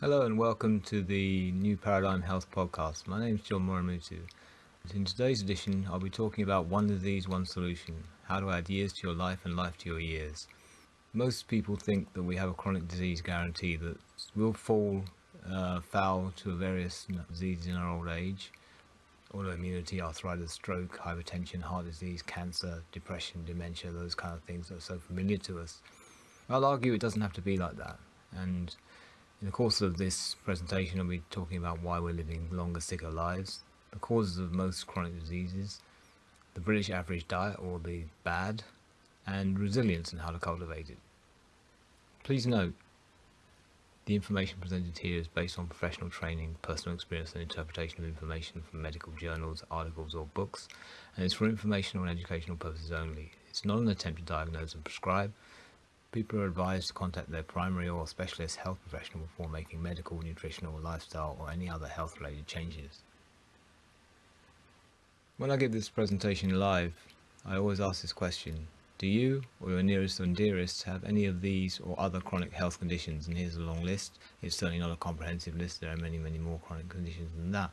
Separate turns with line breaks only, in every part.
Hello and welcome to the New Paradigm Health Podcast. My name is John Muramutu. In today's edition, I'll be talking about one disease, one solution. How to add years to your life and life to your years. Most people think that we have a chronic disease guarantee that we'll fall uh, foul to various diseases in our old age. Autoimmunity, arthritis, stroke, hypertension, heart disease, cancer, depression, dementia, those kind of things that are so familiar to us. I'll argue it doesn't have to be like that. And in the course of this presentation, I'll be talking about why we're living longer, sicker lives, the causes of most chronic diseases, the British average diet or the BAD, and resilience and how to cultivate it. Please note, the information presented here is based on professional training, personal experience and interpretation of information from medical journals, articles or books, and it's for informational and educational purposes only. It's not an attempt to diagnose and prescribe, People are advised to contact their primary or specialist health professional before making medical, nutritional, lifestyle or any other health related changes. When I give this presentation live, I always ask this question. Do you or your nearest and dearest have any of these or other chronic health conditions? And here's a long list. It's certainly not a comprehensive list. There are many, many more chronic conditions than that.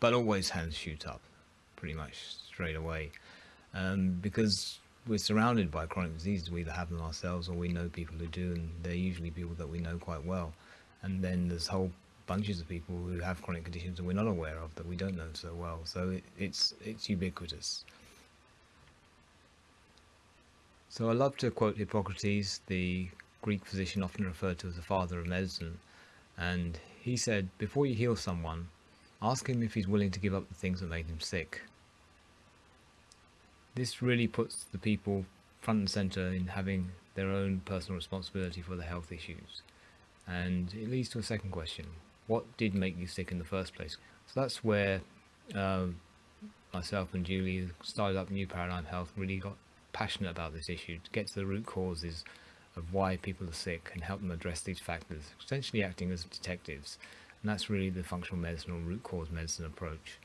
But always hands shoot up pretty much straight away. Um, because we're surrounded by chronic diseases. We either have them ourselves or we know people who do, and they're usually people that we know quite well. And then there's whole bunches of people who have chronic conditions that we're not aware of that we don't know so well. So it, it's it's ubiquitous. So I love to quote Hippocrates, the Greek physician often referred to as the father of medicine, and he said, before you heal someone, ask him if he's willing to give up the things that made him sick. This really puts the people front and center in having their own personal responsibility for the health issues. And it leads to a second question. What did make you sick in the first place? So that's where uh, myself and Julie started up New Paradigm Health, really got passionate about this issue to get to the root causes of why people are sick and help them address these factors, essentially acting as detectives. And that's really the functional medicine or root cause medicine approach.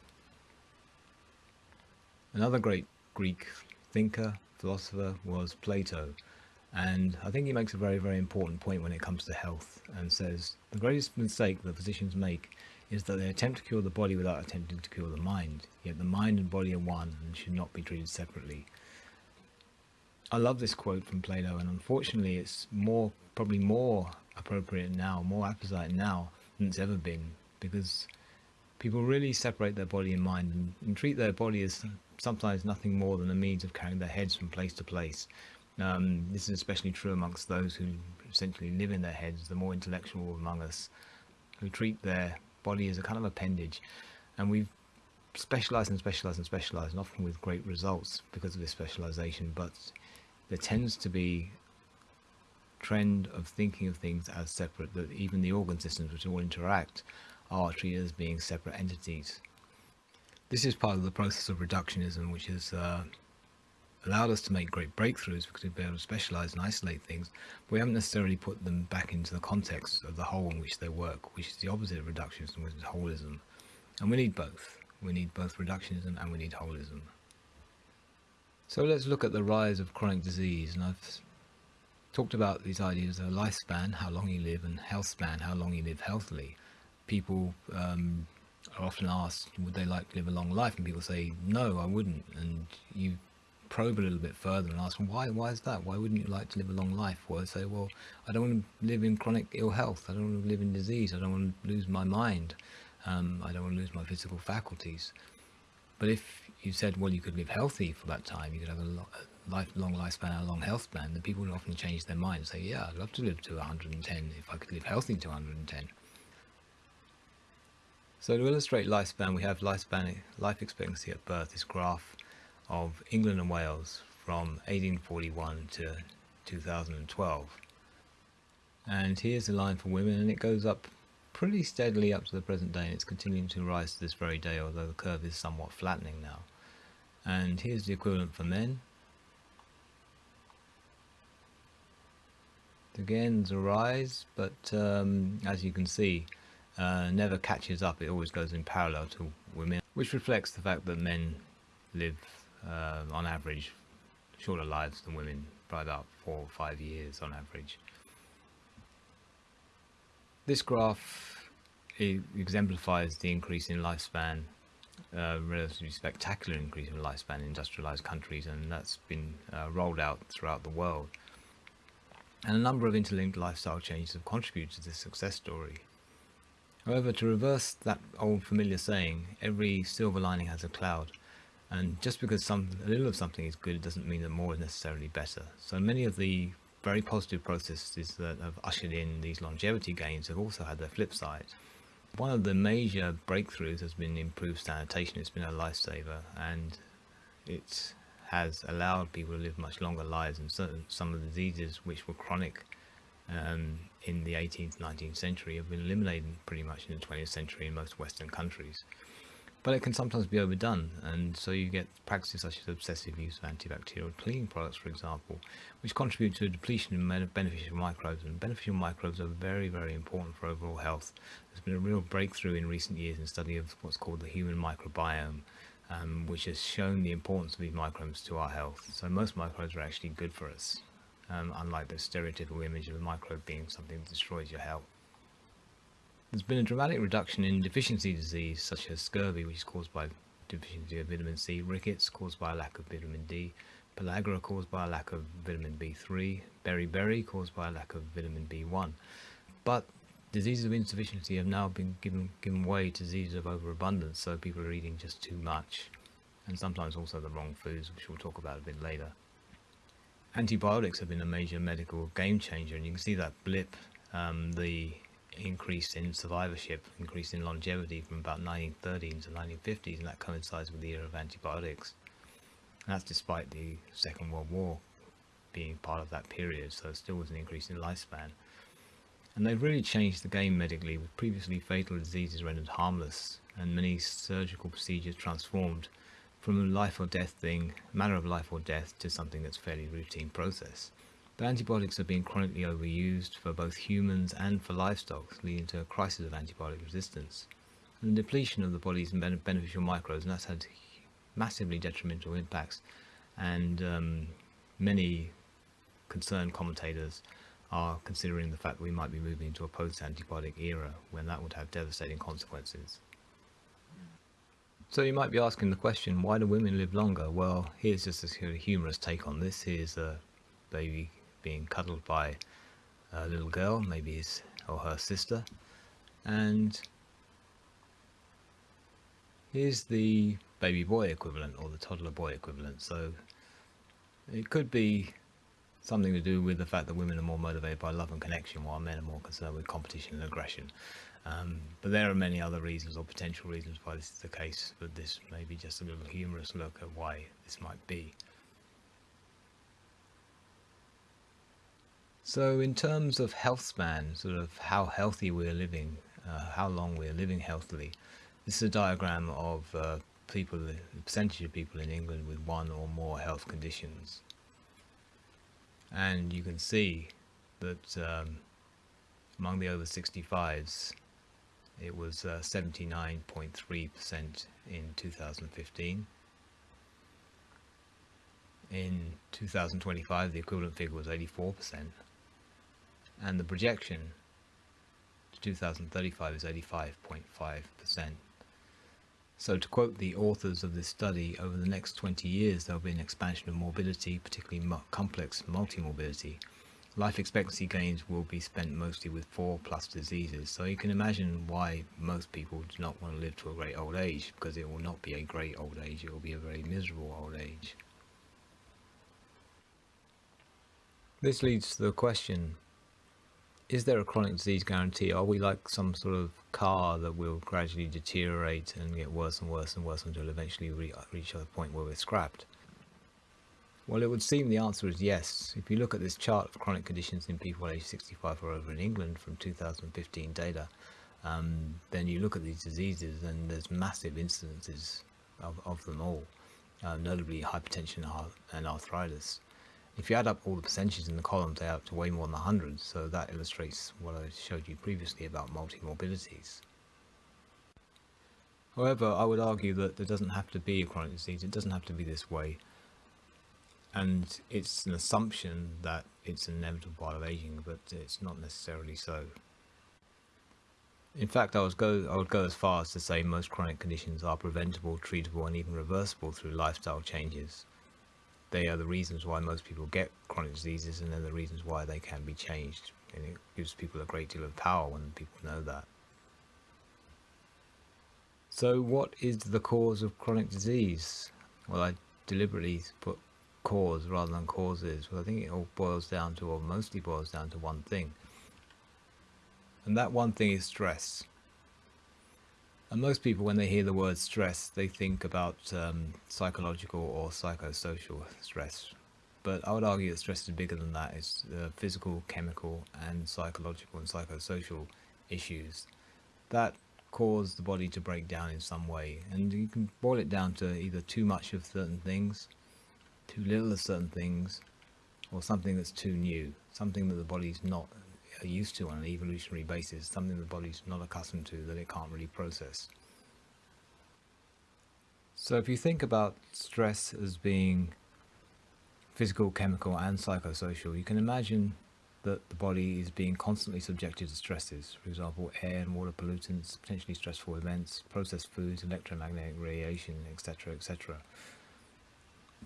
Another great Greek thinker, philosopher was Plato. And I think he makes a very, very important point when it comes to health and says the greatest mistake that physicians make is that they attempt to cure the body without attempting to cure the mind. Yet the mind and body are one and should not be treated separately. I love this quote from Plato and unfortunately it's more, probably more appropriate now, more apposite now than it's ever been because people really separate their body and mind and, and treat their body as sometimes nothing more than a means of carrying their heads from place to place. Um, this is especially true amongst those who essentially live in their heads, the more intellectual among us, who treat their body as a kind of appendage. And we've specialized and specialized and specialized, and often with great results because of this specialization. But there tends to be trend of thinking of things as separate, that even the organ systems which all interact are treated as being separate entities. This is part of the process of reductionism, which has uh, allowed us to make great breakthroughs because we've been able to specialize and isolate things, but we haven't necessarily put them back into the context of the whole in which they work, which is the opposite of reductionism, which is holism. And we need both. We need both reductionism and we need holism. So let's look at the rise of chronic disease. And I've talked about these ideas of lifespan, how long you live, and health span, how long you live healthily. People um, are often asked, would they like to live a long life? And people say, no, I wouldn't. And you probe a little bit further and ask why, why is that? Why wouldn't you like to live a long life? Well, they say, well, I don't want to live in chronic ill health. I don't want to live in disease. I don't want to lose my mind. Um, I don't want to lose my physical faculties. But if you said, well, you could live healthy for that time, you could have a, lo a life, long lifespan, a long health span, then people would often change their mind and say, yeah, I'd love to live to 110 if I could live healthy to 110. So to illustrate lifespan, we have lifespan, life expectancy at birth, this graph of England and Wales from 1841 to 2012. And here's the line for women and it goes up pretty steadily up to the present day and it's continuing to rise to this very day, although the curve is somewhat flattening now. And here's the equivalent for men. Again, there's a rise, but um, as you can see, uh, never catches up, it always goes in parallel to women, which reflects the fact that men live uh, on average shorter lives than women by about four or five years on average. This graph exemplifies the increase in lifespan, uh, relatively spectacular increase in lifespan in industrialized countries, and that's been uh, rolled out throughout the world. And a number of interlinked lifestyle changes have contributed to this success story. However, to reverse that old familiar saying, every silver lining has a cloud, and just because some, a little of something is good doesn't mean that more is necessarily better. So many of the very positive processes that have ushered in these longevity gains have also had their flip side. One of the major breakthroughs has been improved sanitation. It's been a lifesaver and it has allowed people to live much longer lives and certain, some of the diseases which were chronic um, in the 18th, 19th century have been eliminated pretty much in the 20th century in most Western countries. But it can sometimes be overdone, and so you get practices such as obsessive use of antibacterial cleaning products, for example, which contribute to a depletion of beneficial microbes, and beneficial microbes are very, very important for overall health. There's been a real breakthrough in recent years in study of what's called the human microbiome, um, which has shown the importance of these microbes to our health. So most microbes are actually good for us um, unlike the stereotypical image of a microbe being something that destroys your health. There's been a dramatic reduction in deficiency disease such as scurvy which is caused by deficiency of vitamin C, rickets caused by a lack of vitamin D, pellagra caused by a lack of vitamin B3, beriberi caused by a lack of vitamin B1. But diseases of insufficiency have now been given, given way to diseases of overabundance, so people are eating just too much, and sometimes also the wrong foods, which we'll talk about a bit later. Antibiotics have been a major medical game changer, and you can see that blip, um, the increase in survivorship, increase in longevity from about 1930s to 1950s, and that coincides with the era of antibiotics. And that's despite the Second World War being part of that period, so still was an increase in lifespan. And they've really changed the game medically, with previously fatal diseases rendered harmless, and many surgical procedures transformed from a life or death thing, matter of life or death, to something that's fairly routine process. But antibiotics are being chronically overused for both humans and for livestock, leading to a crisis of antibiotic resistance. And the depletion of the body's beneficial microbes, and that's had massively detrimental impacts. And um, many concerned commentators are considering the fact that we might be moving into a post-antibiotic era when that would have devastating consequences. So you might be asking the question, why do women live longer? Well, here's just a humorous take on this. Here's a baby being cuddled by a little girl, maybe his or her sister. And here's the baby boy equivalent or the toddler boy equivalent. So it could be something to do with the fact that women are more motivated by love and connection while men are more concerned with competition and aggression. Um, but there are many other reasons or potential reasons why this is the case, but this may be just a little humorous look at why this might be. So in terms of health span, sort of how healthy we're living, uh, how long we're living healthily, this is a diagram of uh, people, the percentage of people in England with one or more health conditions. And you can see that um, among the over 65s, it was 79.3% uh, in 2015. In 2025, the equivalent figure was 84%, and the projection to 2035 is 85.5%. So to quote the authors of this study, over the next 20 years there will be an expansion of morbidity, particularly complex multimorbidity, life expectancy gains will be spent mostly with four plus diseases. So you can imagine why most people do not want to live to a great old age because it will not be a great old age it will be a very miserable old age. This leads to the question is there a chronic disease guarantee? Are we like some sort of car that will gradually deteriorate and get worse and worse and worse until eventually we reach a point where we're scrapped well, it would seem the answer is yes. If you look at this chart of chronic conditions in people aged 65 or over in England from 2015 data, um, then you look at these diseases and there's massive incidences of, of them all, uh, notably hypertension and arthritis. If you add up all the percentages in the columns, they add up to way more than 100, so that illustrates what I showed you previously about multimorbidities. However, I would argue that there doesn't have to be a chronic disease, it doesn't have to be this way and it's an assumption that it's an inevitable part of aging, but it's not necessarily so. In fact, I would go I would go as far as to say most chronic conditions are preventable, treatable, and even reversible through lifestyle changes. They are the reasons why most people get chronic diseases, and they're the reasons why they can be changed. And it gives people a great deal of power when people know that. So, what is the cause of chronic disease? Well, I deliberately put cause rather than causes. Well, I think it all boils down to, or mostly boils down to one thing and that one thing is stress. And most people, when they hear the word stress, they think about um, psychological or psychosocial stress. But I would argue that stress is bigger than that. It's uh, physical, chemical, and psychological and psychosocial issues that cause the body to break down in some way. And you can boil it down to either too much of certain things, too little of certain things, or something that's too new, something that the body's not used to on an evolutionary basis, something the body's not accustomed to that it can't really process. So if you think about stress as being physical, chemical and psychosocial, you can imagine that the body is being constantly subjected to stresses, for example, air and water pollutants, potentially stressful events, processed foods, electromagnetic radiation, etc., etc.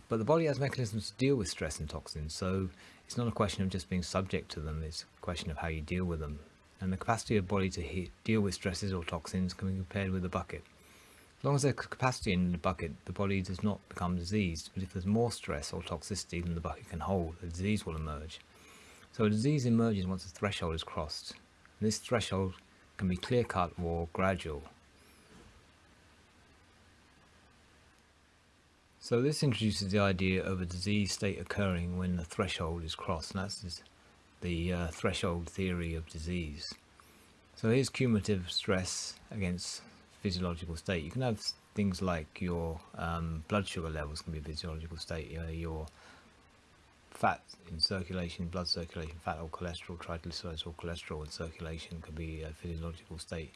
But the body has mechanisms to deal with stress and toxins, so it's not a question of just being subject to them, it's a question of how you deal with them. And the capacity of the body to deal with stresses or toxins can be compared with a bucket. As long as there's capacity in the bucket, the body does not become diseased, but if there's more stress or toxicity than the bucket can hold, a disease will emerge. So a disease emerges once a threshold is crossed. And this threshold can be clear-cut or gradual. So this introduces the idea of a disease state occurring when the threshold is crossed, and that's the uh, threshold theory of disease. So here's cumulative stress against physiological state. You can have things like your um, blood sugar levels can be a physiological state, uh, your fat in circulation, blood circulation, fat or cholesterol, triglycerides or cholesterol in circulation can be a physiological state.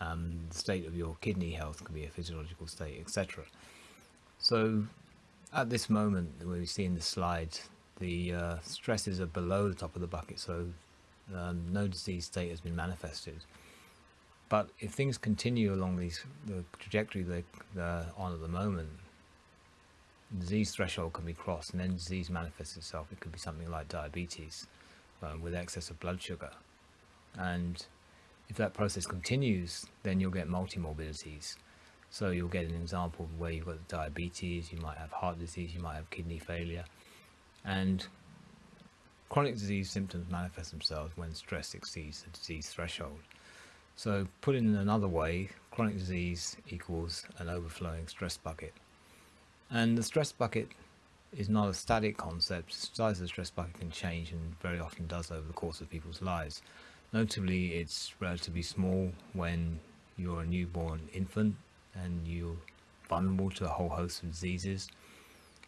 Um, the state of your kidney health can be a physiological state, etc. So at this moment where we see in the slide, the uh, stresses are below the top of the bucket, so um, no disease state has been manifested. But if things continue along these, the trajectory they're on at the moment, disease threshold can be crossed and then disease manifests itself. It could be something like diabetes um, with excess of blood sugar. And if that process continues, then you'll get multimorbidities. So you'll get an example where you've got diabetes, you might have heart disease, you might have kidney failure. And chronic disease symptoms manifest themselves when stress exceeds the disease threshold. So put in another way, chronic disease equals an overflowing stress bucket. And the stress bucket is not a static concept. The size of the stress bucket can change and very often does over the course of people's lives. Notably, it's relatively small when you're a newborn infant and you're vulnerable to a whole host of diseases.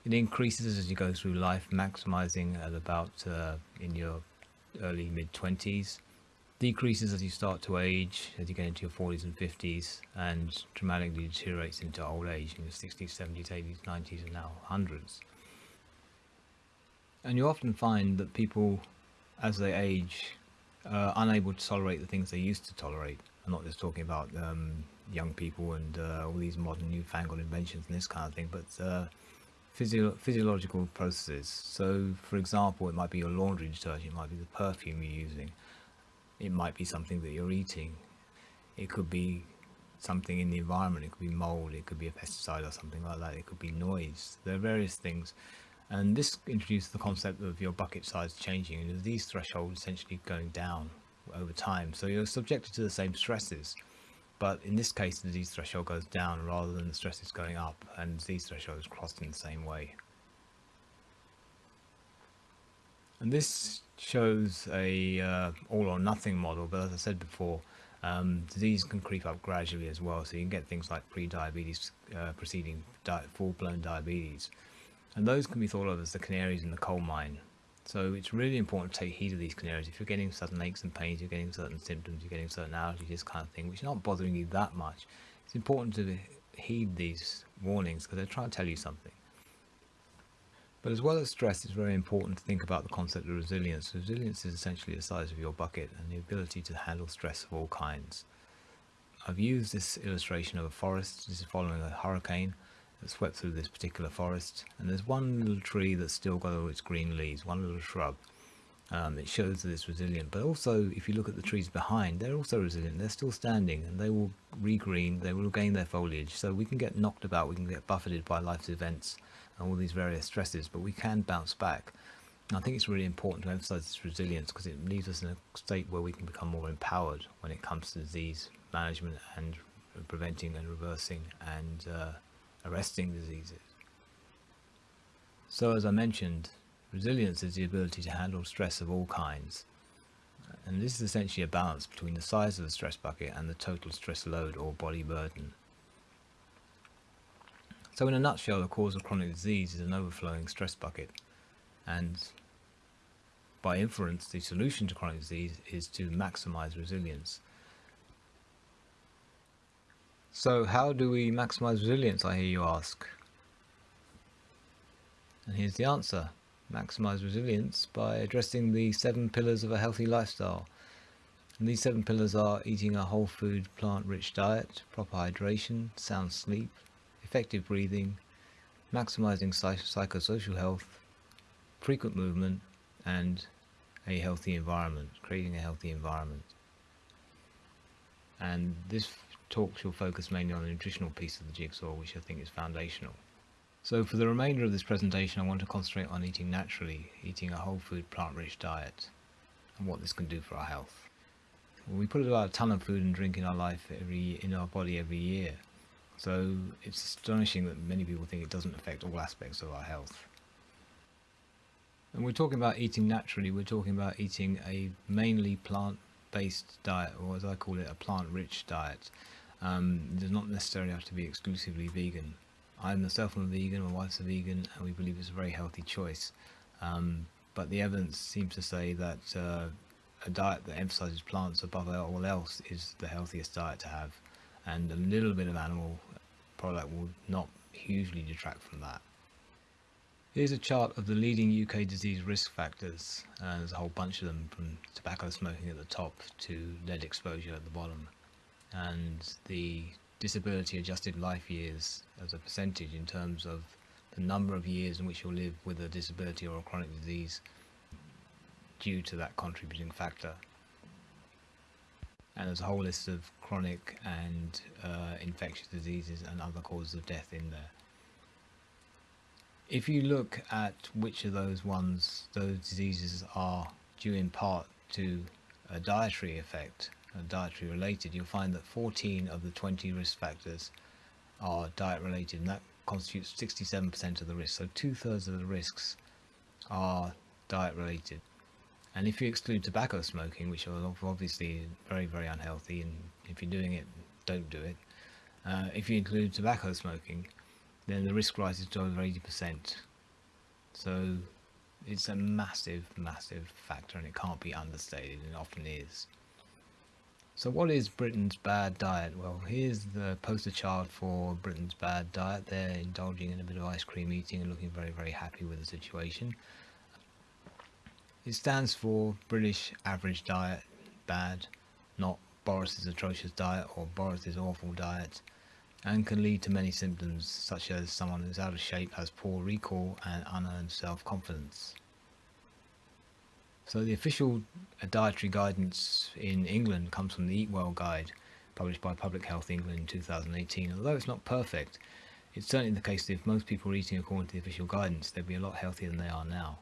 It increases as you go through life, maximizing at about uh, in your early mid 20s, decreases as you start to age, as you get into your 40s and 50s, and dramatically deteriorates into old age in your 60s, 70s, 80s, 90s, and now hundreds. And you often find that people, as they age, are unable to tolerate the things they used to tolerate. I'm not just talking about um, young people and uh, all these modern newfangled inventions and this kind of thing, but uh, physio physiological processes. So, for example, it might be your laundry detergent, it might be the perfume you're using, it might be something that you're eating, it could be something in the environment, it could be mold, it could be a pesticide or something like that, it could be noise. There are various things. And this introduces the concept of your bucket size changing and these thresholds essentially going down over time. So you're subjected to the same stresses but in this case the disease threshold goes down rather than the stress is going up and disease threshold is crossed in the same way. And this shows a uh, all or nothing model, but as I said before, um, disease can creep up gradually as well, so you can get things like pre-diabetes uh, preceding di full-blown diabetes. And those can be thought of as the canaries in the coal mine. So it's really important to take heed of these canaries. If you're getting sudden aches and pains, you're getting certain symptoms, you're getting certain allergies, this kind of thing, which are not bothering you that much, it's important to heed these warnings because they're trying to tell you something. But as well as stress, it's very important to think about the concept of resilience. Resilience is essentially the size of your bucket and the ability to handle stress of all kinds. I've used this illustration of a forest. This is following a hurricane that swept through this particular forest. And there's one little tree that's still got all its green leaves, one little shrub. Um, it shows that it's resilient. But also, if you look at the trees behind, they're also resilient. They're still standing and they will regreen, they will regain their foliage. So we can get knocked about, we can get buffeted by life's events and all these various stresses, but we can bounce back. And I think it's really important to emphasize this resilience because it leaves us in a state where we can become more empowered when it comes to disease management and preventing and reversing and uh, arresting diseases. So as I mentioned, resilience is the ability to handle stress of all kinds. And this is essentially a balance between the size of the stress bucket and the total stress load or body burden. So in a nutshell, the cause of chronic disease is an overflowing stress bucket. And by inference, the solution to chronic disease is to maximize resilience. So how do we maximize resilience, I hear you ask? And here's the answer. Maximize resilience by addressing the seven pillars of a healthy lifestyle. And these seven pillars are eating a whole food, plant-rich diet, proper hydration, sound sleep, effective breathing, maximizing psychosocial health, frequent movement, and a healthy environment, creating a healthy environment. And this talk shall focus mainly on the nutritional piece of the jigsaw, which I think is foundational. So for the remainder of this presentation, I want to concentrate on eating naturally, eating a whole food, plant-rich diet, and what this can do for our health. We put about a ton of food and drink in our life every in our body every year, so it's astonishing that many people think it doesn't affect all aspects of our health. And we're talking about eating naturally, we're talking about eating a mainly plant-based diet, or as I call it, a plant-rich diet. Um, it does not necessarily have to be exclusively vegan. I myself am a vegan, my wife's a vegan, and we believe it's a very healthy choice. Um, but the evidence seems to say that uh, a diet that emphasizes plants above all else is the healthiest diet to have, and a little bit of animal product will not hugely detract from that. Here's a chart of the leading UK disease risk factors, and there's a whole bunch of them from tobacco smoking at the top to lead exposure at the bottom and the disability adjusted life years as a percentage in terms of the number of years in which you'll live with a disability or a chronic disease due to that contributing factor. And there's a whole list of chronic and uh, infectious diseases and other causes of death in there. If you look at which of those ones, those diseases are due in part to a dietary effect, dietary related, you'll find that 14 of the 20 risk factors are diet related and that constitutes 67% of the risk. So two thirds of the risks are diet related. And if you exclude tobacco smoking, which are obviously very, very unhealthy, and if you're doing it, don't do it. Uh, if you include tobacco smoking, then the risk rises to over 80%. So it's a massive, massive factor and it can't be understated and often is. So what is Britain's bad diet? Well, here's the poster child for Britain's bad diet. They're indulging in a bit of ice cream eating and looking very, very happy with the situation. It stands for British average diet, bad, not Boris's atrocious diet or Boris's awful diet, and can lead to many symptoms such as someone who's out of shape, has poor recall and unearned self-confidence. So the official dietary guidance in England comes from the Eat Well Guide, published by Public Health England in 2018. Although it's not perfect, it's certainly the case that if most people were eating according to the official guidance, they'd be a lot healthier than they are now.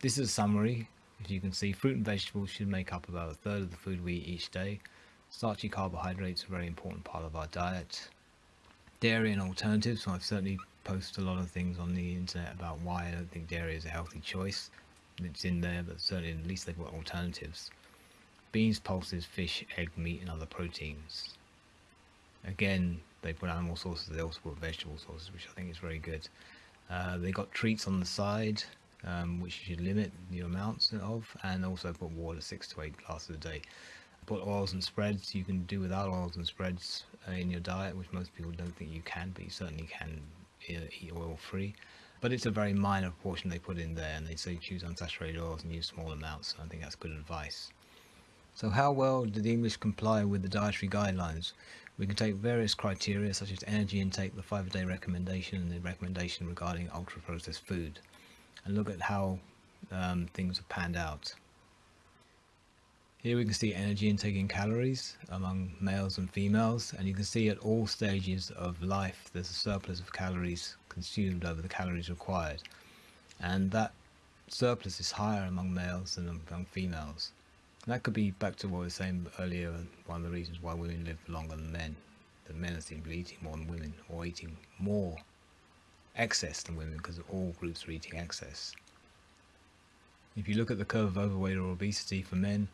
This is a summary. As you can see, fruit and vegetables should make up about a third of the food we eat each day. Starchy carbohydrates are a very important part of our diet. Dairy and alternatives, so I've certainly posted a lot of things on the internet about why I don't think dairy is a healthy choice it's in there, but certainly at least they've got alternatives. Beans, pulses, fish, egg, meat and other proteins. Again, they put animal sources, they also put vegetable sources, which I think is very good. Uh, they got treats on the side, um, which you should limit the amounts of, and also put water, six to eight glasses a day. Put oils and spreads, you can do without oils and spreads uh, in your diet, which most people don't think you can, but you certainly can uh, eat oil free but it's a very minor proportion they put in there and they say choose unsaturated oils and use small amounts so I think that's good advice So how well did the English comply with the dietary guidelines? We can take various criteria such as energy intake, the five a day recommendation and the recommendation regarding ultra processed food and look at how um, things have panned out. Here we can see energy intake in calories among males and females and you can see at all stages of life there's a surplus of calories consumed over the calories required and that surplus is higher among males than among females. And that could be back to what I was saying earlier, one of the reasons why women live longer than men. That men are simply eating more than women or eating more excess than women because all groups are eating excess. If you look at the curve of overweight or obesity for men,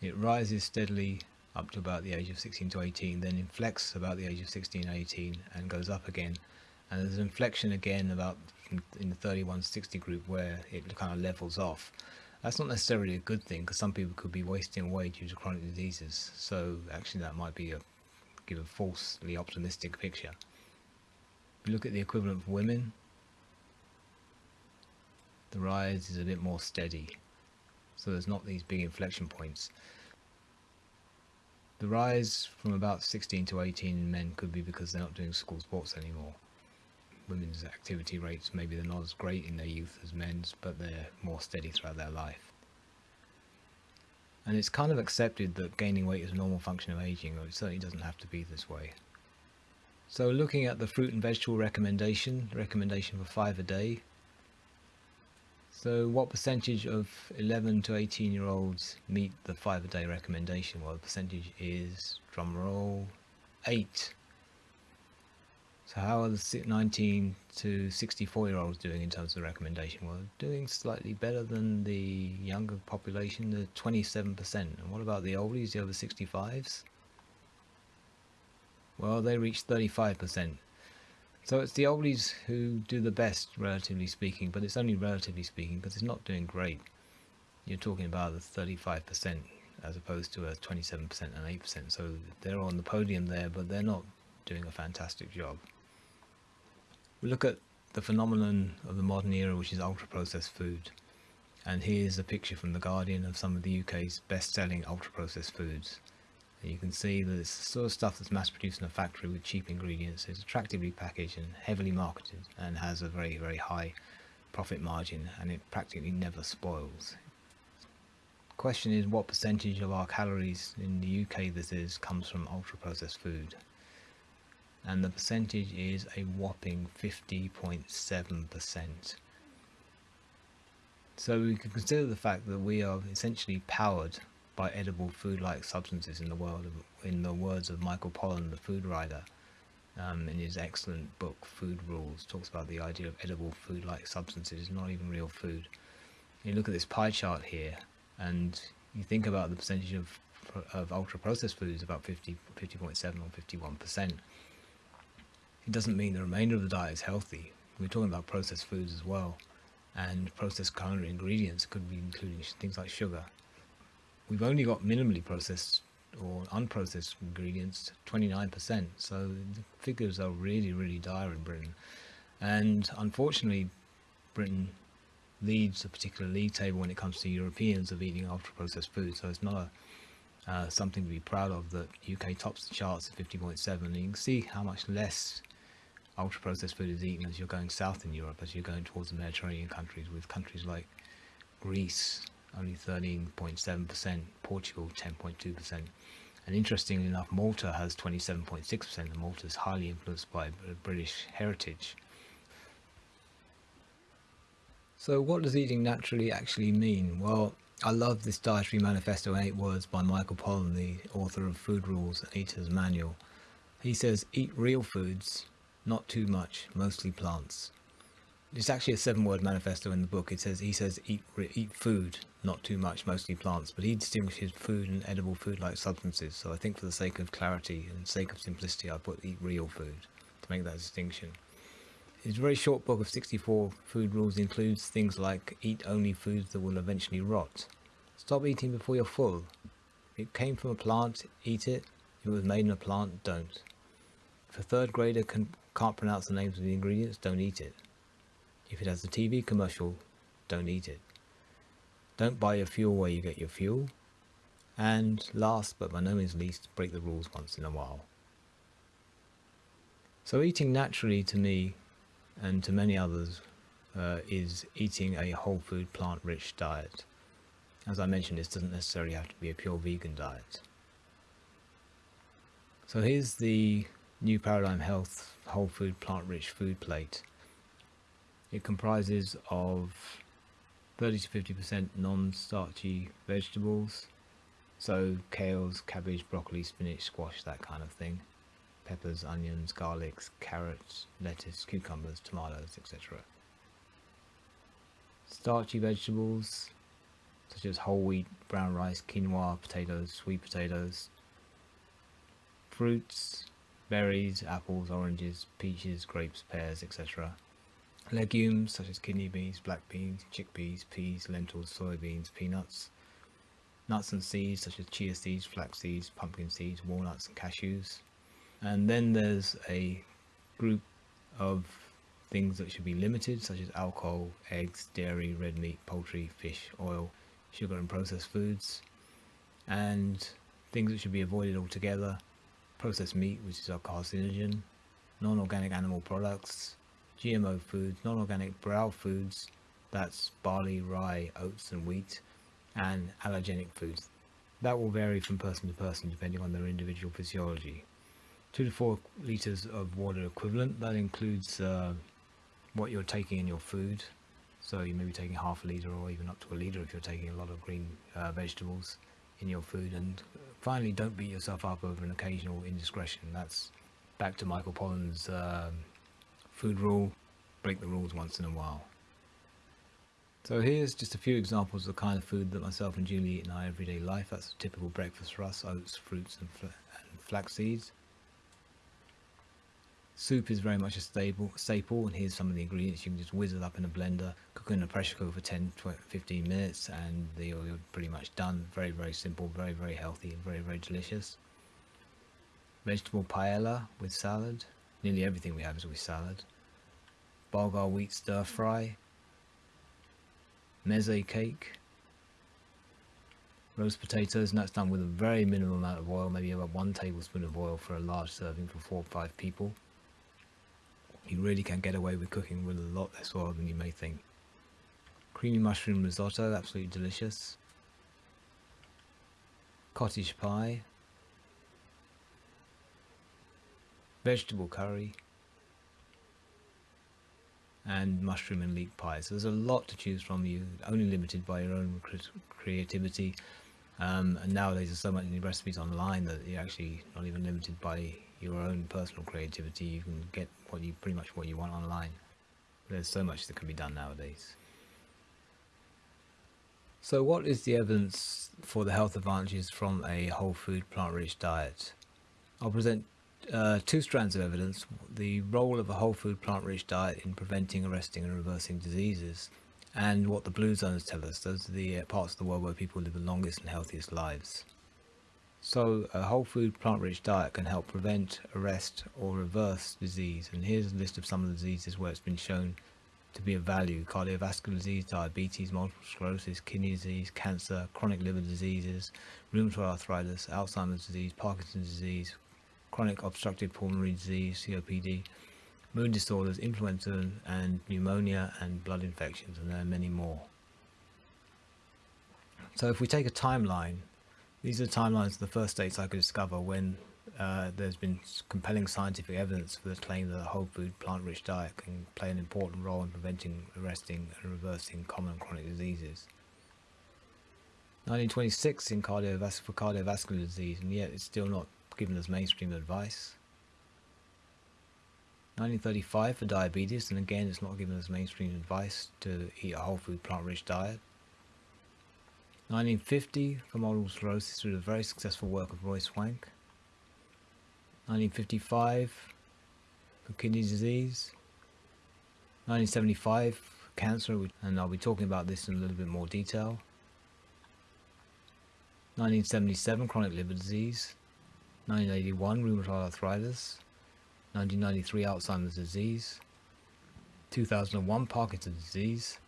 it rises steadily up to about the age of 16 to 18, then inflects about the age of 16 18 and goes up again. And there's an inflection again about in the 31 60 group where it kind of levels off. That's not necessarily a good thing because some people could be wasting away due to chronic diseases. So actually that might be a give a falsely optimistic picture. If you look at the equivalent for women, the rise is a bit more steady. So there's not these big inflection points. The rise from about 16 to 18 in men could be because they're not doing school sports anymore. Women's activity rates, maybe they're not as great in their youth as men's, but they're more steady throughout their life. And it's kind of accepted that gaining weight is a normal function of aging, or it certainly doesn't have to be this way. So looking at the fruit and vegetable recommendation, recommendation for five a day, so what percentage of 11 to 18 year olds meet the five a day recommendation? Well, the percentage is, drum roll, 8. So how are the 19 to 64 year olds doing in terms of the recommendation? Well, doing slightly better than the younger population, the 27%. And what about the oldies, the over 65s? Well, they reach 35%. So it's the oldies who do the best, relatively speaking, but it's only relatively speaking because it's not doing great. You're talking about the 35% as opposed to a 27% and 8%. So they're on the podium there, but they're not doing a fantastic job. We look at the phenomenon of the modern era, which is ultra-processed food. And here's a picture from The Guardian of some of the UK's best-selling ultra-processed foods you can see that it's the sort of stuff that's mass produced in a factory with cheap ingredients. It's attractively packaged and heavily marketed and has a very, very high profit margin and it practically never spoils. Question is what percentage of our calories in the UK this is comes from ultra processed food and the percentage is a whopping 50.7%. So we can consider the fact that we are essentially powered by edible food-like substances in the world, in the words of Michael Pollan, the food writer, um, in his excellent book Food Rules, talks about the idea of edible food-like substances, not even real food. You look at this pie chart here, and you think about the percentage of of ultra-processed foods, about 50, 50.7 or 51%. It doesn't mean the remainder of the diet is healthy. We're talking about processed foods as well, and processed culinary ingredients could be including things like sugar, we've only got minimally processed or unprocessed ingredients 29% so the figures are really really dire in Britain. And unfortunately Britain leads a particular league table when it comes to Europeans of eating ultra processed food so it's not a uh, something to be proud of that UK tops the charts at 50.7 and you can see how much less ultra processed food is eaten as you're going south in Europe as you're going towards the Mediterranean countries with countries like Greece only 13.7%, Portugal 10.2%. And interestingly enough, Malta has 27.6%, and Malta is highly influenced by British heritage. So what does eating naturally actually mean? Well, I love this dietary manifesto in eight words by Michael Pollan, the author of Food Rules and Eater's Manual. He says, eat real foods, not too much, mostly plants. It's actually a seven-word manifesto in the book. It says he says eat eat food, not too much, mostly plants, but he distinguishes food and edible food-like substances. So I think for the sake of clarity and sake of simplicity, I put eat real food to make that distinction. His very short book of 64 food rules includes things like eat only foods that will eventually rot. Stop eating before you're full. If it came from a plant, eat it. If it was made in a plant, don't. If a third grader can, can't pronounce the names of the ingredients, don't eat it. If it has a TV commercial, don't eat it. Don't buy your fuel where you get your fuel. And last but by no means least, break the rules once in a while. So eating naturally to me and to many others uh, is eating a whole food plant rich diet. As I mentioned this doesn't necessarily have to be a pure vegan diet. So here's the new Paradigm Health whole food plant rich food plate. It comprises of 30 to 50% non-starchy vegetables, so kales, cabbage, broccoli, spinach, squash, that kind of thing. Peppers, onions, garlics, carrots, lettuce, cucumbers, tomatoes, etc. Starchy vegetables such as whole wheat, brown rice, quinoa, potatoes, sweet potatoes. Fruits, berries, apples, oranges, peaches, grapes, pears, etc. Legumes such as kidney beans, black beans, chickpeas, peas, lentils, soybeans, peanuts. Nuts and seeds such as chia seeds, flax seeds, pumpkin seeds, walnuts and cashews. And then there's a group of things that should be limited such as alcohol, eggs, dairy, red meat, poultry, fish, oil, sugar and processed foods. And things that should be avoided altogether, processed meat which is a carcinogen, non-organic animal products, GMO foods, non-organic brow foods, that's barley, rye, oats and wheat, and allergenic foods. That will vary from person to person depending on their individual physiology. 2 to 4 litres of water equivalent, that includes uh, what you're taking in your food. So you may be taking half a litre or even up to a litre if you're taking a lot of green uh, vegetables in your food. And finally, don't beat yourself up over an occasional indiscretion. That's back to Michael Pollan's um, food rule, break the rules once in a while. So here's just a few examples of the kind of food that myself and Julie eat in our everyday life. That's a typical breakfast for us, oats, fruits and, fl and flax seeds. Soup is very much a staple, staple and here's some of the ingredients. You can just whiz it up in a blender, cook in a pressure cooker for 10 15 minutes and you're pretty much done. Very, very simple, very, very healthy and very, very delicious. Vegetable paella with salad. Nearly everything we have is with salad bulgur wheat stir fry, meze cake, roast potatoes, and that's done with a very minimal amount of oil, maybe about one tablespoon of oil for a large serving for four or five people. You really can get away with cooking with a lot less oil than you may think. Creamy mushroom risotto, absolutely delicious. Cottage pie. Vegetable curry and mushroom and leek pie. So there's a lot to choose from. You're only limited by your own creativity. Um, and nowadays there's so many recipes online that you're actually not even limited by your own personal creativity. You can get what you pretty much what you want online. There's so much that can be done nowadays. So what is the evidence for the health advantages from a whole food plant-rich diet? I'll present uh, two strands of evidence, the role of a whole food plant-rich diet in preventing, arresting and reversing diseases, and what the blue zones tell us, those are the uh, parts of the world where people live the longest and healthiest lives. So a whole food plant-rich diet can help prevent, arrest or reverse disease, and here's a list of some of the diseases where it's been shown to be of value. Cardiovascular disease, diabetes, multiple sclerosis, kidney disease, cancer, chronic liver diseases, rheumatoid arthritis, Alzheimer's disease, Parkinson's disease, chronic obstructive pulmonary disease, COPD, mood disorders, influenza and pneumonia and blood infections and there are many more. So if we take a timeline, these are timelines of the first states I could discover when uh, there's been compelling scientific evidence for the claim that a whole food plant-rich diet can play an important role in preventing, arresting and reversing common chronic diseases. 1926 in cardiovascular, for cardiovascular disease and yet it's still not given as mainstream advice. 1935 for diabetes, and again it's not given as mainstream advice to eat a whole food plant-rich diet. 1950 for multiple sclerosis through the very successful work of Roy Swank. 1955 for kidney disease. 1975 cancer, and I'll be talking about this in a little bit more detail. 1977 chronic liver disease. 1981 rheumatoid arthritis, 1993 Alzheimer's disease, 2001 Parkinson's disease,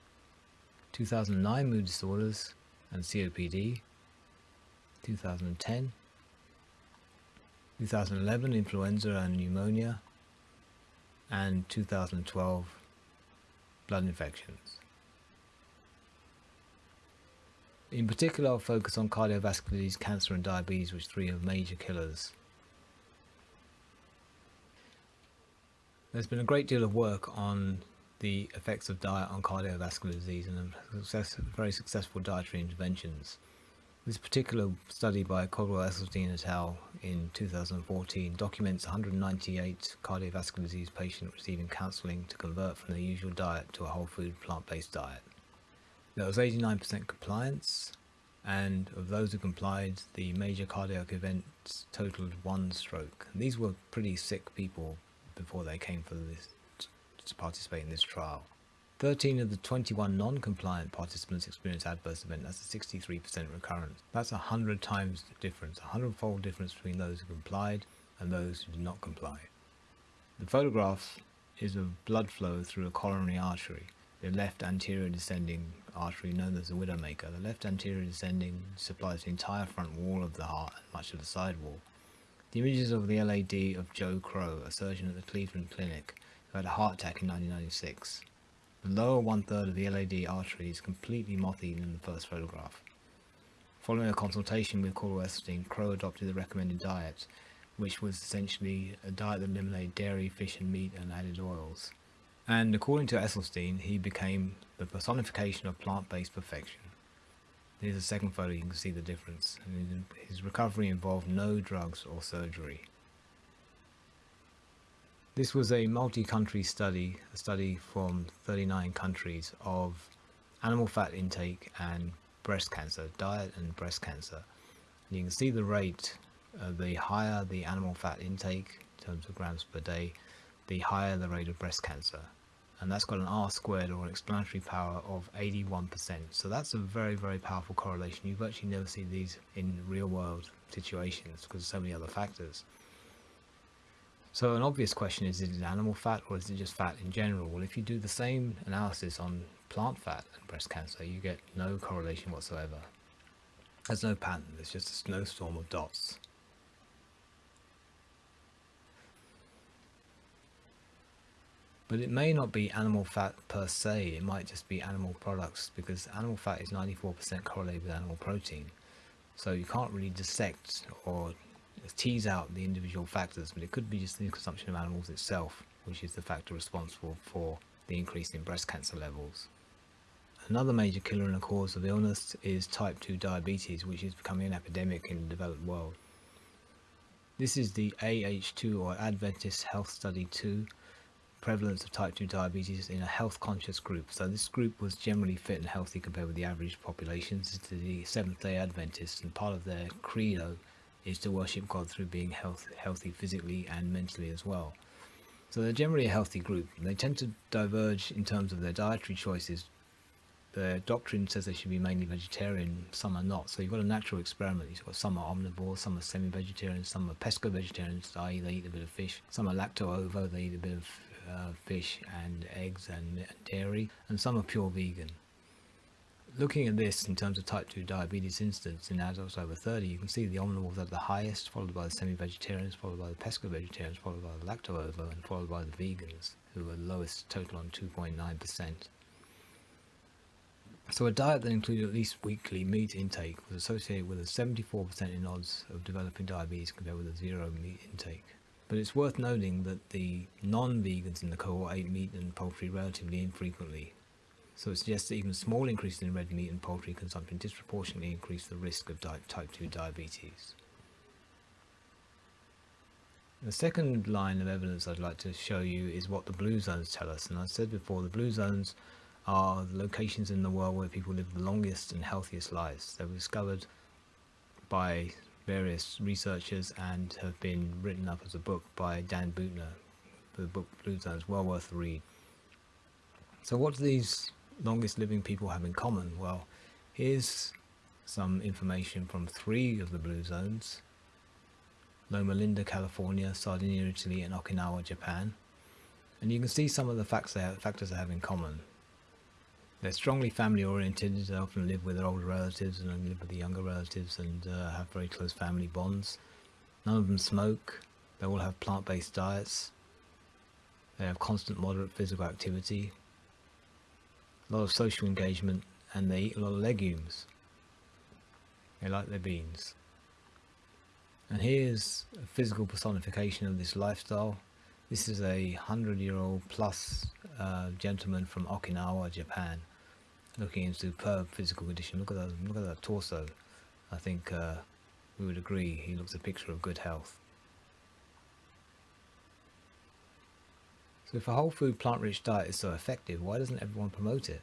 2009 mood disorders and COPD, 2010, 2011 influenza and pneumonia, and 2012 blood infections. In particular, I'll focus on cardiovascular disease, cancer and diabetes, which three are major killers. There's been a great deal of work on the effects of diet on cardiovascular disease and success, very successful dietary interventions. This particular study by Caldwell Esselstyn et al. in 2014 documents 198 cardiovascular disease patients receiving counselling to convert from their usual diet to a whole food plant-based diet. There was 89% compliance, and of those who complied, the major cardiac events totaled one stroke. These were pretty sick people before they came for this to participate in this trial. 13 of the 21 non-compliant participants experienced adverse event. That's a 63% recurrence. That's a hundred times the difference, a hundredfold difference between those who complied and those who did not comply. The photograph is of blood flow through a coronary artery the left anterior descending artery known as the widowmaker. The left anterior descending supplies the entire front wall of the heart and much of the side wall. The images of the LAD of Joe Crowe, a surgeon at the Cleveland Clinic, who had a heart attack in 1996. The lower one-third of the LAD artery is completely moth-eaten in the first photograph. Following a consultation with Caldwell Esselstyn, Crowe adopted the recommended diet, which was essentially a diet that eliminated dairy, fish and meat and added oils. And according to Esselstyn, he became the personification of plant-based perfection. Here's a second photo, you can see the difference. His recovery involved no drugs or surgery. This was a multi-country study, a study from 39 countries of animal fat intake and breast cancer, diet and breast cancer. You can see the rate, uh, the higher the animal fat intake in terms of grams per day, the higher the rate of breast cancer and that's got an R squared or an explanatory power of 81%. So that's a very, very powerful correlation. You virtually never see these in real world situations because of so many other factors. So an obvious question is, is it animal fat or is it just fat in general? Well, if you do the same analysis on plant fat and breast cancer, you get no correlation whatsoever. There's no pattern, there's just a snowstorm of dots. But it may not be animal fat per se, it might just be animal products because animal fat is 94% correlated with animal protein. So you can't really dissect or tease out the individual factors, but it could be just the consumption of animals itself, which is the factor responsible for the increase in breast cancer levels. Another major killer and a cause of illness is type 2 diabetes, which is becoming an epidemic in the developed world. This is the AH2 or Adventist Health Study 2 prevalence of type 2 diabetes in a health conscious group. So this group was generally fit and healthy compared with the average population. This is the Seventh day Adventists and part of their credo is to worship God through being health, healthy physically and mentally as well. So they're generally a healthy group. They tend to diverge in terms of their dietary choices. Their doctrine says they should be mainly vegetarian, some are not. So you've got a natural experiment. You've got some are omnivores, some are semi-vegetarian, some are pesco-vegetarians, i.e. they eat a bit of fish. Some are lacto-ovo, they eat a bit of uh, fish and eggs and dairy, and some are pure vegan. Looking at this in terms of type 2 diabetes incidence in adults over 30, you can see the omnivores are the highest, followed by the semi-vegetarians, followed by the pesco-vegetarians, followed by the lacto-ovo, and followed by the vegans, who are lowest total on 2.9%. So a diet that included at least weekly meat intake was associated with a 74% in odds of developing diabetes compared with a zero meat intake. But it's worth noting that the non-vegans in the cohort ate meat and poultry relatively infrequently. So it suggests that even small increases in red meat and poultry consumption disproportionately increase the risk of type 2 diabetes. The second line of evidence I'd like to show you is what the blue zones tell us. And I said before, the blue zones are the locations in the world where people live the longest and healthiest lives. They were discovered by various researchers and have been written up as a book by Dan Buettner. The book Blue Zones, well worth a read. So what do these longest living people have in common? Well, here's some information from three of the blue zones. Loma Linda, California, Sardinia, Italy and Okinawa, Japan. And you can see some of the facts they have, factors they have in common. They're strongly family oriented, they often live with their older relatives and live with the younger relatives and uh, have very close family bonds. None of them smoke, they all have plant-based diets, they have constant moderate physical activity, a lot of social engagement and they eat a lot of legumes. They like their beans. And here's a physical personification of this lifestyle. This is a hundred year old plus uh, gentleman from Okinawa, Japan, looking in superb physical condition. Look at that, look at that torso. I think uh, we would agree he looks a picture of good health. If a whole food plant rich diet is so effective, why doesn't everyone promote it?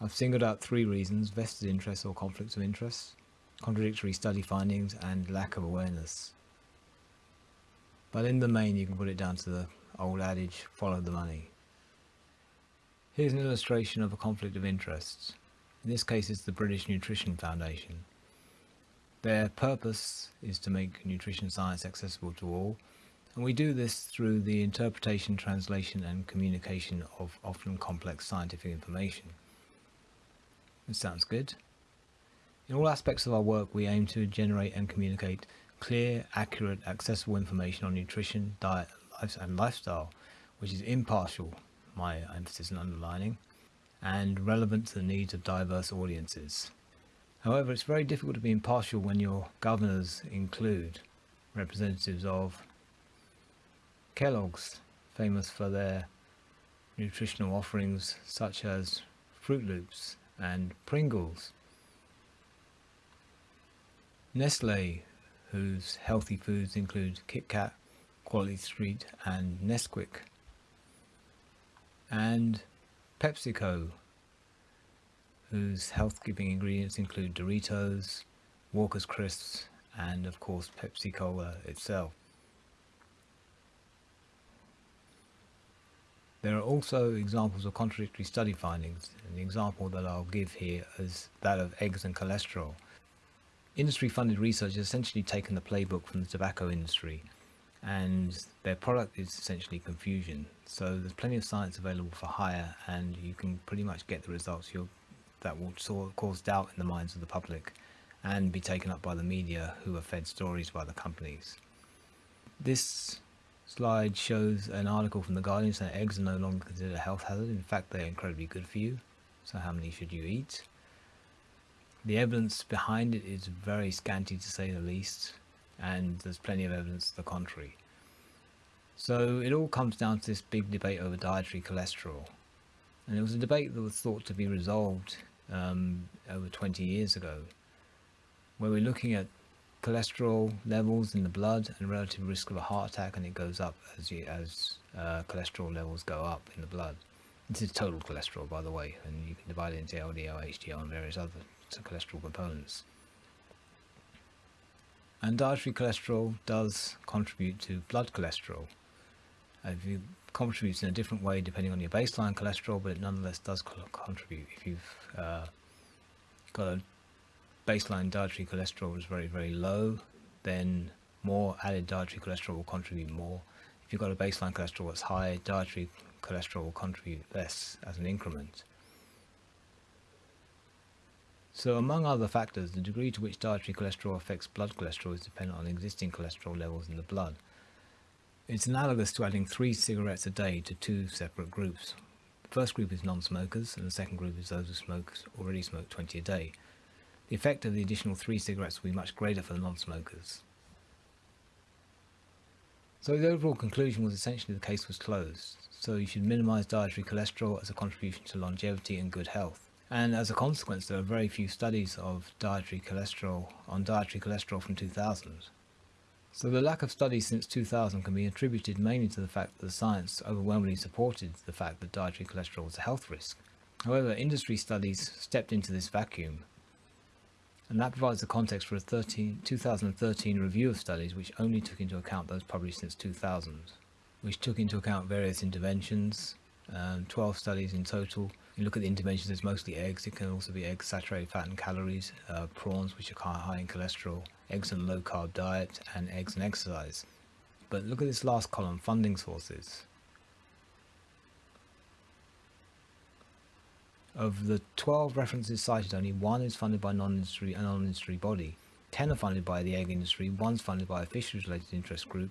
I've singled out three reasons, vested interests or conflicts of interest, contradictory study findings and lack of awareness. But in the main you can put it down to the old adage, follow the money. Here's an illustration of a conflict of interests. In this case it's the British Nutrition Foundation. Their purpose is to make nutrition science accessible to all and we do this through the interpretation, translation and communication of often complex scientific information. It sounds good. In all aspects of our work, we aim to generate and communicate clear, accurate, accessible information on nutrition, diet, and lifestyle, which is impartial, my emphasis and underlining, and relevant to the needs of diverse audiences. However, it's very difficult to be impartial when your governors include representatives of Kellogg's, famous for their nutritional offerings such as Froot Loops, and Pringles. Nestle, whose healthy foods include Kit Kat, Quality Street and Nesquik. And PepsiCo, whose health-giving ingredients include Doritos, Walker's Crisps and of course Pepsi Cola itself. There are also examples of contradictory study findings, the example that I'll give here is that of eggs and cholesterol. Industry-funded research has essentially taken the playbook from the tobacco industry, and their product is essentially confusion. So there's plenty of science available for hire, and you can pretty much get the results that will cause doubt in the minds of the public and be taken up by the media who are fed stories by the companies. This slide shows an article from The Guardian saying eggs are no longer considered a health hazard. In fact, they're incredibly good for you. So how many should you eat? The evidence behind it is very scanty to say the least, and there's plenty of evidence to the contrary. So it all comes down to this big debate over dietary cholesterol. And it was a debate that was thought to be resolved um, over 20 years ago, where we're looking at cholesterol levels in the blood and relative risk of a heart attack and it goes up as you, as uh, cholesterol levels go up in the blood. This is total cholesterol by the way and you can divide it into LDL, HDL and various other cholesterol components. And dietary cholesterol does contribute to blood cholesterol. Uh, it contributes in a different way depending on your baseline cholesterol but it nonetheless does contribute if you've uh, got a baseline dietary cholesterol is very, very low, then more added dietary cholesterol will contribute more. If you've got a baseline cholesterol that's high, dietary cholesterol will contribute less as an increment. So among other factors, the degree to which dietary cholesterol affects blood cholesterol is dependent on existing cholesterol levels in the blood. It's analogous to adding three cigarettes a day to two separate groups. The first group is non-smokers and the second group is those who smoke, already smoke 20 a day. The effect of the additional three cigarettes will be much greater for the non-smokers. So the overall conclusion was essentially the case was closed, so you should minimise dietary cholesterol as a contribution to longevity and good health. And as a consequence there are very few studies of dietary cholesterol on dietary cholesterol from 2000. So the lack of studies since 2000 can be attributed mainly to the fact that the science overwhelmingly supported the fact that dietary cholesterol was a health risk. However, industry studies stepped into this vacuum and that provides the context for a 13, 2013 review of studies which only took into account those published since 2000, which took into account various interventions, um, 12 studies in total. You look at the interventions, it's mostly eggs, it can also be eggs, saturated fat and calories, uh, prawns which are high in cholesterol, eggs and low carb diet, and eggs and exercise. But look at this last column, funding sources. Of the 12 references cited, only one is funded by non-industry a non-industry body. 10 are funded by the egg industry, one's funded by a fisheries-related interest group.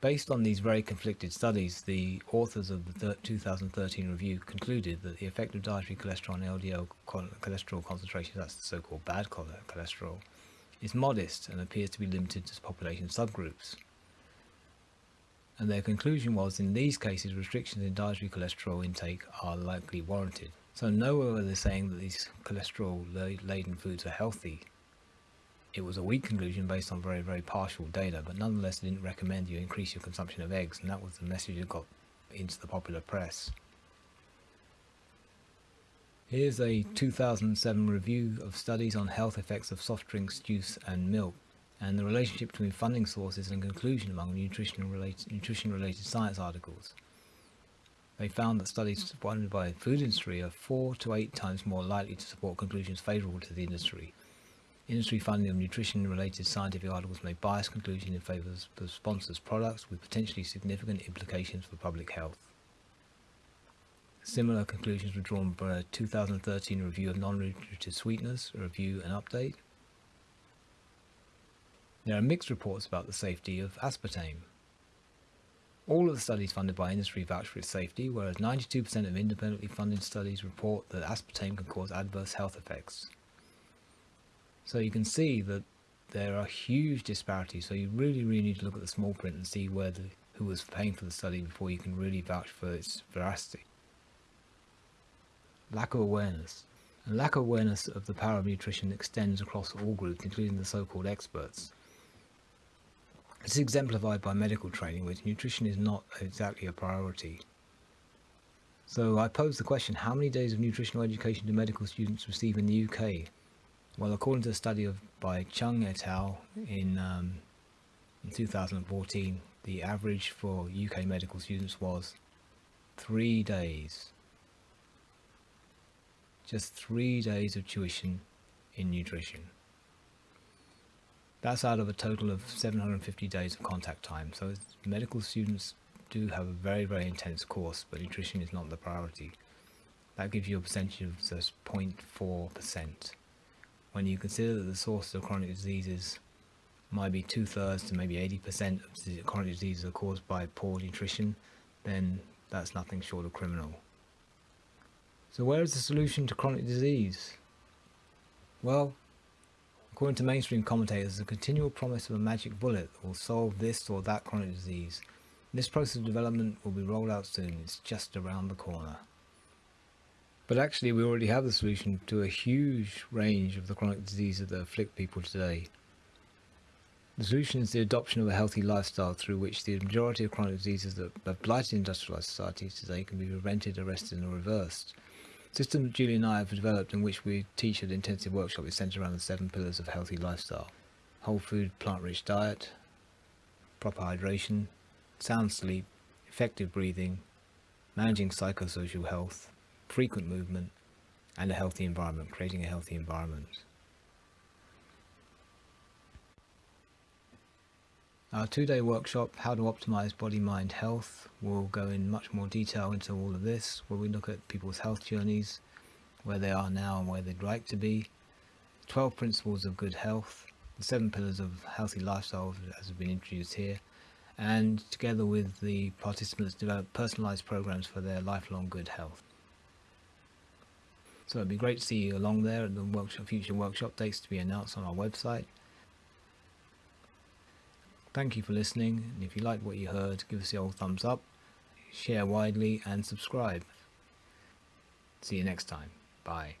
Based on these very conflicted studies, the authors of the 2013 review concluded that the effect of dietary cholesterol and LDL cholesterol concentrations, that's the so-called bad cholesterol, is modest and appears to be limited to population subgroups. And their conclusion was in these cases restrictions in dietary cholesterol intake are likely warranted. So nowhere were they saying that these cholesterol laden foods are healthy. It was a weak conclusion based on very, very partial data, but nonetheless didn't recommend you increase your consumption of eggs, and that was the message that got into the popular press. Here's a 2007 review of studies on health effects of soft drinks, juice and milk and the relationship between funding sources and conclusion among nutrition-related nutrition -related science articles. They found that studies funded by the food industry are four to eight times more likely to support conclusions favourable to the industry. Industry funding of nutrition-related scientific articles may bias conclusion in favour of the sponsor's products with potentially significant implications for public health. Similar conclusions were drawn by a 2013 review of non-nutritive sweeteners, a review and update. There are mixed reports about the safety of aspartame. All of the studies funded by industry vouch for its safety, whereas 92% of independently funded studies report that aspartame can cause adverse health effects. So you can see that there are huge disparities, so you really, really need to look at the small print and see where the, who was paying for the study before you can really vouch for its veracity lack of awareness. And lack of awareness of the power of nutrition extends across all groups, including the so-called experts. Is exemplified by medical training, which nutrition is not exactly a priority. So I pose the question, how many days of nutritional education do medical students receive in the UK? Well, according to a study of, by Chung et al. in, um, in 2014, the average for UK medical students was three days just three days of tuition in nutrition. That's out of a total of 750 days of contact time. So medical students do have a very, very intense course, but nutrition is not the priority. That gives you a percentage of just 0.4%. When you consider that the sources of chronic diseases might be two-thirds to maybe 80% of chronic diseases are caused by poor nutrition, then that's nothing short of criminal. So where is the solution to chronic disease? Well, according to mainstream commentators, the continual promise of a magic bullet that will solve this or that chronic disease. This process of development will be rolled out soon, it's just around the corner. But actually we already have the solution to a huge range of the chronic diseases that afflict people today. The solution is the adoption of a healthy lifestyle through which the majority of chronic diseases that have blighted industrialized societies today can be prevented, arrested or reversed system Julie and I have developed in which we teach at intensive workshop is centered around the seven pillars of healthy lifestyle. Whole food, plant-rich diet, proper hydration, sound sleep, effective breathing, managing psychosocial health, frequent movement, and a healthy environment, creating a healthy environment. Our two-day workshop, How to Optimize Body-Mind Health, will go in much more detail into all of this, where we look at people's health journeys, where they are now and where they'd like to be, 12 principles of good health, the seven pillars of healthy lifestyle as have been introduced here, and together with the participants develop personalized programs for their lifelong good health. So it'd be great to see you along there at the workshop, future workshop dates to be announced on our website. Thank you for listening, and if you liked what you heard, give us the old thumbs up, share widely, and subscribe. See you next time. Bye.